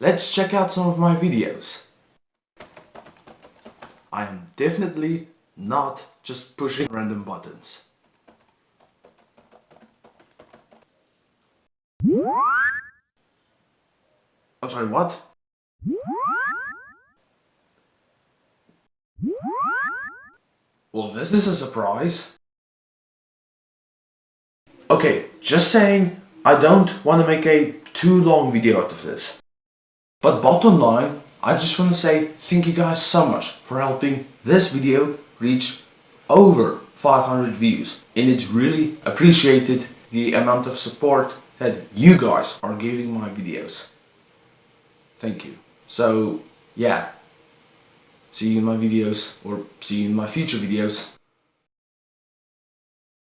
let's check out some of my videos. I am definitely not just pushing random buttons. I'm sorry, what? Well, this is a surprise. Okay, just saying, I don't want to make a too long video out of this. But bottom line, I just want to say thank you guys so much for helping this video reach over 500 views. And it's really appreciated the amount of support that you guys are giving my videos. Thank you. So, yeah. See you in my videos, or see you in my future videos.